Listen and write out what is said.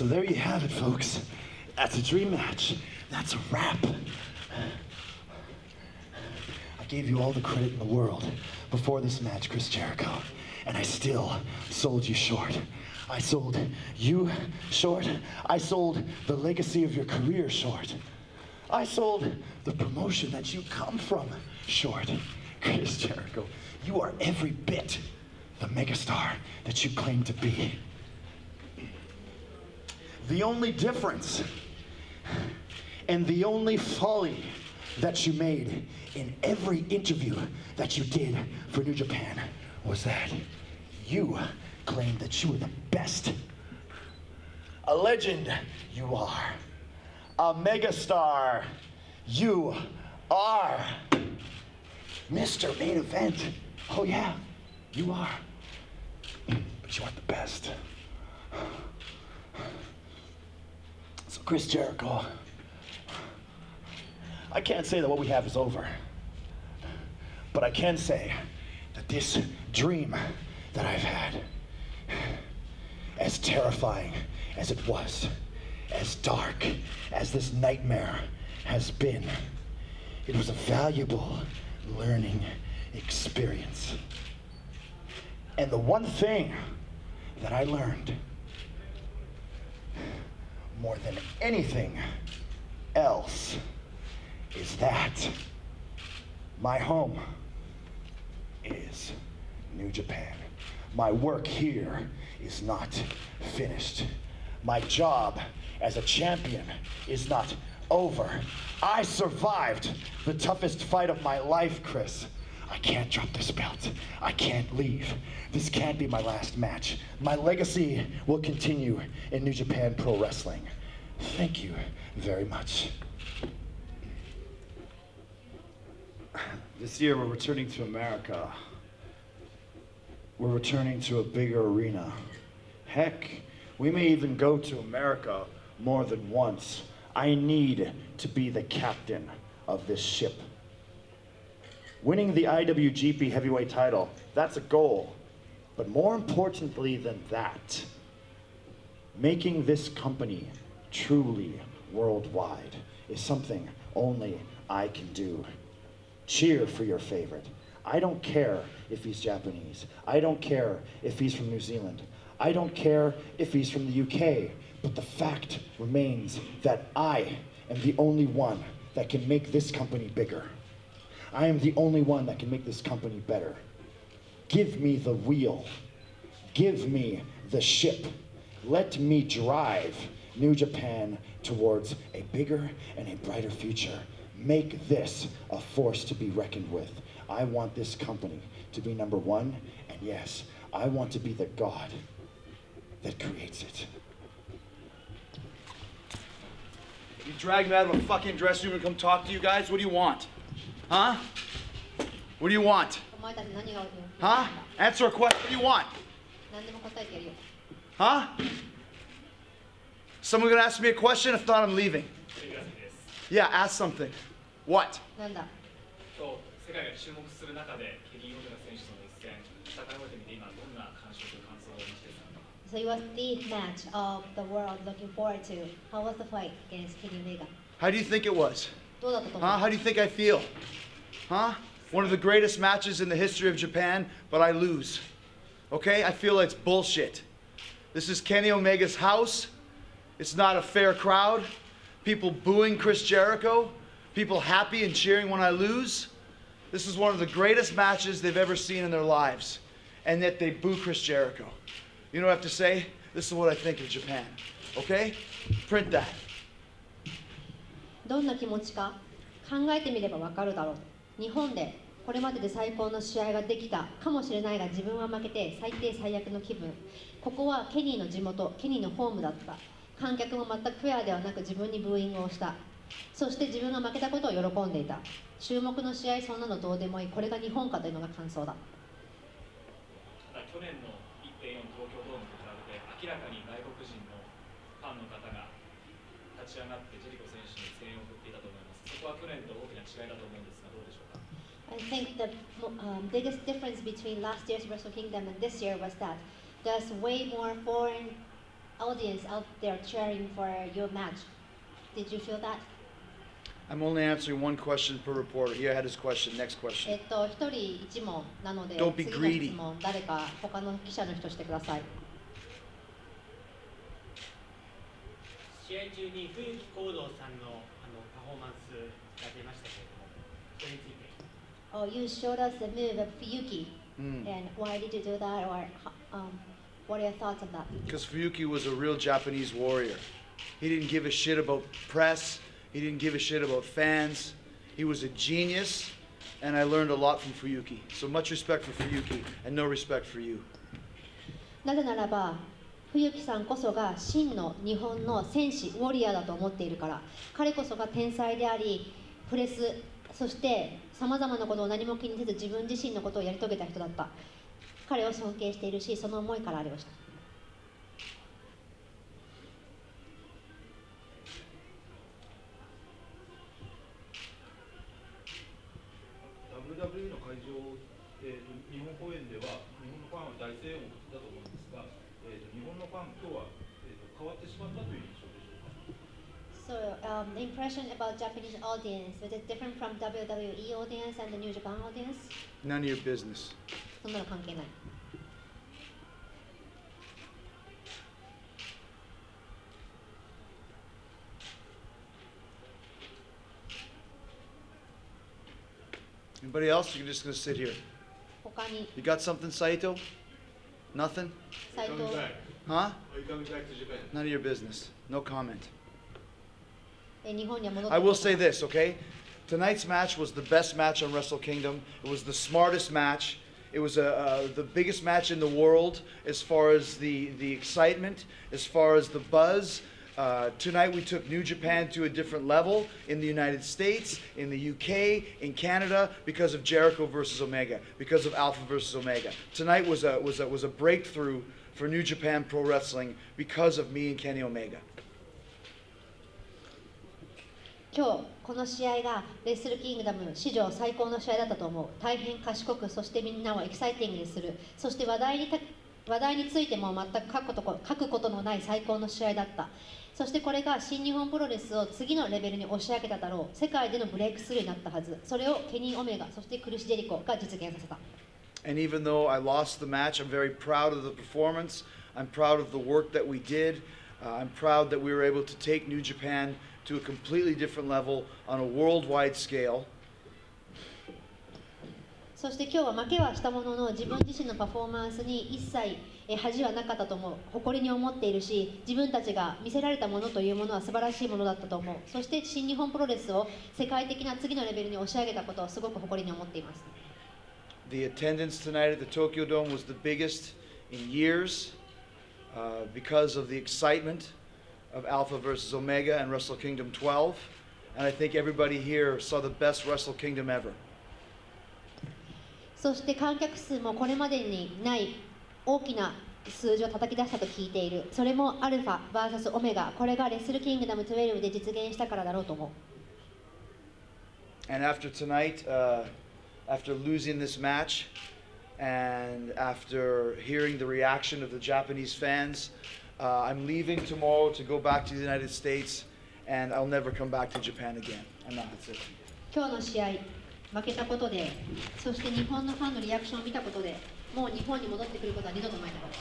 So there you have it, folks. That's a dream match. That's a wrap. I gave you all the credit in the world before this match, Chris Jericho, and I still sold you short. I sold you short. I sold the legacy of your career short. I sold the promotion that you come from short. Chris Jericho, you are every bit the megastar that you claim to be. The only difference and the only folly that you made in every interview that you did for New Japan was that you claimed that you were the best. A legend, you are. A megastar, you are. Mr. Main Event, oh yeah, you are. But you aren't the best. So, Chris Jericho, I can't say that what we have is over. But I can say that this dream that I've had, as terrifying as it was, as dark as this nightmare has been, it was a valuable learning experience. And the one thing that I learned more than anything else is that my home is New Japan. My work here is not finished. My job as a champion is not over. I survived the toughest fight of my life, Chris. I can't drop this belt. I can't leave. This can't be my last match. My legacy will continue in New Japan Pro Wrestling. Thank you very much. This year we're returning to America. We're returning to a bigger arena. Heck, we may even go to America more than once. I need to be the captain of this ship. Winning the IWGP heavyweight title, that's a goal. But more importantly than that, making this company truly worldwide is something only I can do. Cheer for your favorite. I don't care if he's Japanese. I don't care if he's from New Zealand. I don't care if he's from the UK. But the fact remains that I am the only one that can make this company bigger. I am the only one that can make this company better. Give me the wheel. Give me the ship. Let me drive New Japan towards a bigger and a brighter future. Make this a force to be reckoned with. I want this company to be number one, and yes, I want to be the God that creates it. You drag me out of a fucking dressing room and come talk to you guys? What do you want? Huh? What do you want? お前たち何が Huh? Answer a question. What do you want? 何でも答えてやるよ Huh? Someone gonna ask me a question? If not, I'm leaving. Yeah, ask something. What? なんだ今日世界が注目する中でケリー・オメガ選手との一戦戦い終えてみて今どんな感触感想をお持ちですか So it was the match of the world looking forward to. How was the fight against Kenny Omega? How do you think it was? Huh? How do you think I feel? Huh? One of the greatest matches in the history of Japan, but I lose. Okay? I feel it's bullshit. This is Kenny Omega's house. It's not a fair crowd. People booing Chris Jericho. People happy and cheering when I lose. This is one of the greatest matches they've ever seen in their lives. And yet they boo Chris Jericho. You know what I have to say? This is what I think of Japan. Okay? Print that. どんな気持ちか考えてみればわかるだろう。日本でこれまでで最高の試合ができたかもしれないが自分は負けて最低最悪の気分。ここはケニーの地元ケニーのホームだった。観客も全くフェアではなく自分にブーイングをした。そして自分が負けたことを喜んでいた。注目の試合そんなのどうでもいい。これが日本かというのが感想だ。ただ去年の1.4東京ドームと比べて明らかに 立ち上がってジェリコ選手に声援を送っていたと思いますそこは去年と大きな違いだと思うんですがどうでしょうか I think the mo- um, biggest difference between last year's Wrestle Kingdom and this year was that there's way more foreign audience out there cheering for your match. Did you feel that? I'm only answering one question per reporter. He had his question. Next え question. っと、一人一問なので、 Don't be 次の greedy. 質問、誰か他の記者の人してください。 試合中に冬木行動さんのあのパフォーマンスが出ましたけれども、それについて。 Oh, you showed us the move of Fuyuki, Mm. and why did you do that, or um, what are your thoughts on that? Because Fuyuki was a real Japanese warrior. He didn't give a shit about press. He didn't give a shit about fans. He was a genius, and I learned a lot from Fuyuki. So much respect for Fuyuki, and no respect for you. なぜならば、 冬木さんこそが真の日本の戦士、ウォリアーだと思っているから、彼こそが天才であり、プレス、そしてさまざまなことを何も気にせず自分自身のことをやり遂げた人だった。彼を尊敬しているし、その思いからあれをした。So, um, the impression about Japanese audience, was it different from WWE audience and the New Japan audience? None of your business. そんなの関係ない。 Anybody else? You're just gonna sit here. 他に You got something, Saito? Nothing? 斉藤 Huh? Are you coming back to Japan? None of your business. No comment. I will say this, okay? Tonight's match was the best match on Wrestle Kingdom. It was the smartest match. It was uh, uh, the biggest match in the world as far as the, the excitement, as far as the buzz. Uh, tonight we took New Japan to a different level in the United States, in the UK, in Canada, because of Jericho versus Omega, because of Alpha versus Omega. Tonight was a, was a, was a breakthrough for New Japan Pro Wrestling because of me and Kenny Omega. 今日この試合がレッスルキングダム史上最高の試合だったと思う。大変賢くそしてみんなをエキサイティングにする。そして話題にた話題についても全く書くことこ書くことのない最高の試合だった。そしてこれが新日本プロレスを次のレベルに押し上げただろう。世界でのブレイクスルーになったはず。それをケニー・オメガそしてクルシ・ジェリコが実現させた。And even though I lost the match, I'm very proud of the performance. I'm proud of the work that we did. Uh, I'm proud that we were able to take New Japan to a completely different level on a worldwide scale. そして今日は負けはしたものの自分自身のパフォーマンスに一切恥はなかったと思う誇りに思っているし自分たちが見せられたものというものは素晴らしいものだったと思うそして新日本プロレスを世界的な次のレベルに押し上げたことをすごく誇りに思っています The attendance tonight at the Tokyo Dome was the biggest in years uh, because of the excitement of Alpha versus Omega and Wrestle Kingdom 12. And I think everybody here saw the best Wrestle Kingdom ever. そして観客数もこれまでにない大きな数字を叩き出したと聞いているそれもアルファ VS オメガこれがレッスルキングダム12で実現したからだろうと思う And after tonight, uh, after losing this match, and after hearing the reaction of the Japanese fans, uh, I'm leaving tomorrow to go back to the United States, and I'll never come back to Japan again. I'm not. That's it. 今日の試合負けたことでそして日本のファンのリアクションを見たことでもう日本に戻ってくることは二度とないだろう